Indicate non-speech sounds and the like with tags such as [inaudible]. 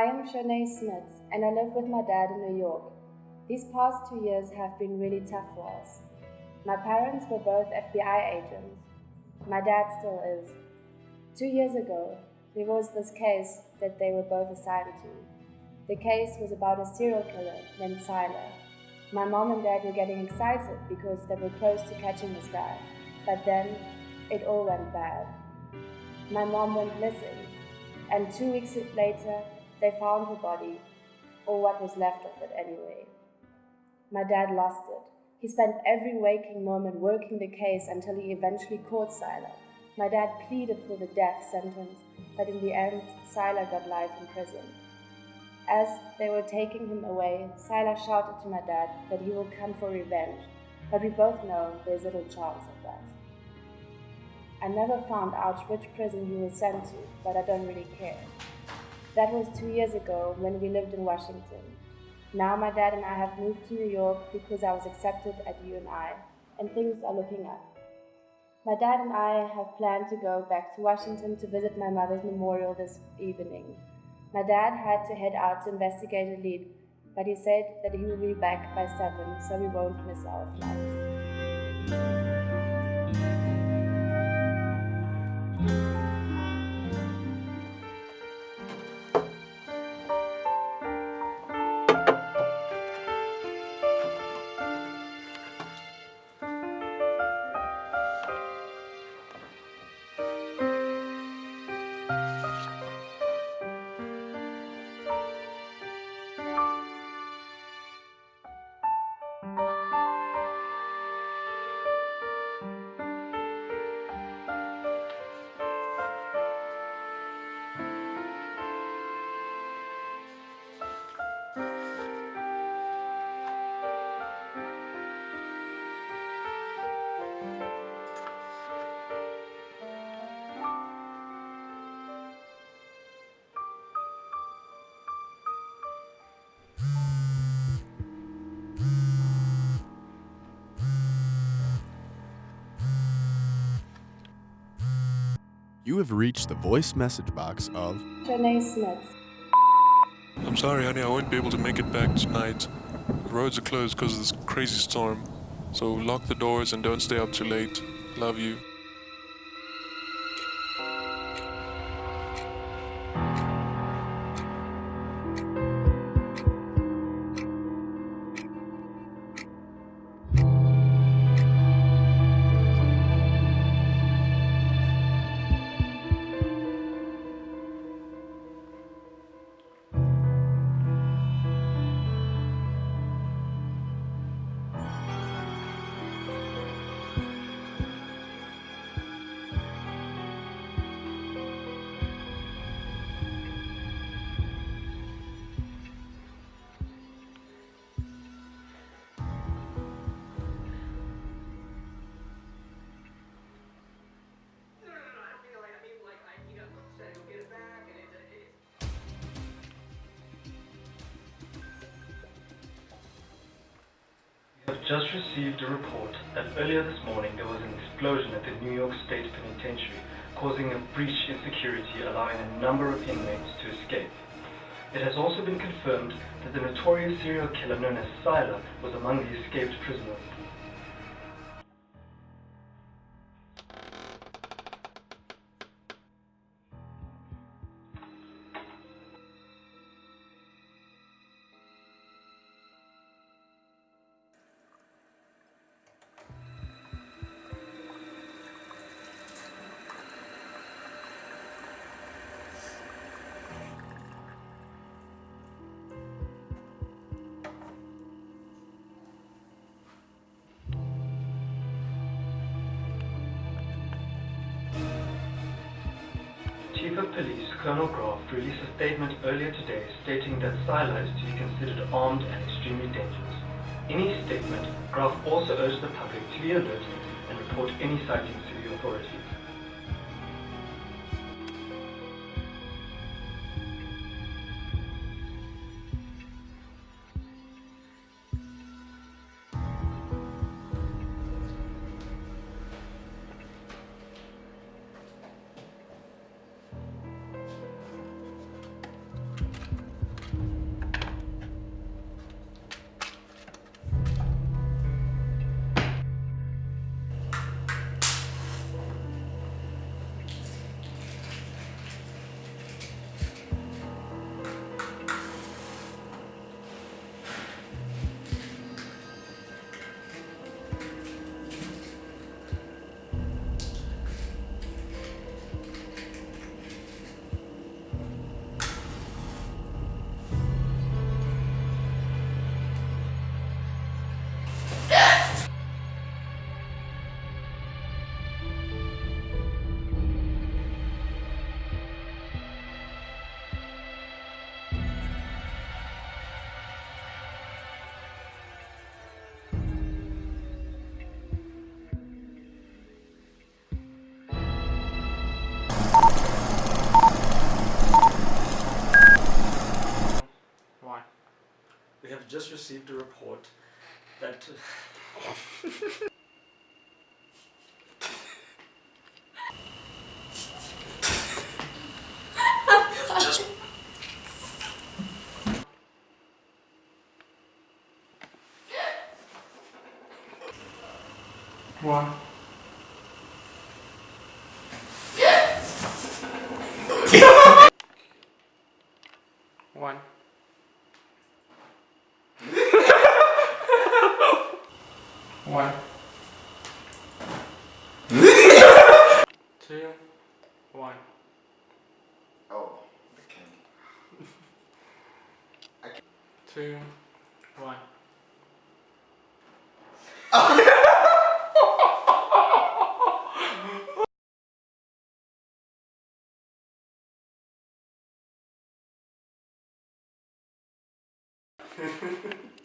Hi, I'm Shanae Smith, and I live with my dad in New York. These past two years have been really tough for us. My parents were both FBI agents. My dad still is. Two years ago, there was this case that they were both assigned to. The case was about a serial killer named Siler. My mom and dad were getting excited because they were close to catching this guy, but then it all went bad. My mom went missing, and two weeks later, they found her body, or what was left of it anyway. My dad lost it. He spent every waking moment working the case until he eventually caught Siler. My dad pleaded for the death sentence, but in the end, Siler got life in prison. As they were taking him away, Siler shouted to my dad that he will come for revenge, but we both know there's little chance of that. I never found out which prison he was sent to, but I don't really care. That was two years ago when we lived in Washington. Now my dad and I have moved to New York because I was accepted at UNI, and things are looking up. My dad and I have planned to go back to Washington to visit my mother's memorial this evening. My dad had to head out to investigate a lead, but he said that he will be back by 7 so we won't miss our flights. You have reached the voice message box of Shanae Smith. I'm sorry, honey, I won't be able to make it back tonight. The roads are closed because of this crazy storm. So lock the doors and don't stay up too late. Love you. Have just received a report that earlier this morning there was an explosion at the New York State Penitentiary, causing a breach in security, allowing a number of inmates to escape. It has also been confirmed that the notorious serial killer known as Siler was among the escaped prisoners. Chief of Police Colonel Graft released a statement earlier today stating that Siler is to be considered armed and extremely dangerous. In his statement, Graft also urged the public to be alert and report any sightings to the authorities. A report that. [laughs] One. [laughs] One. One. Two. One. Oh, okay. Two. One. [laughs]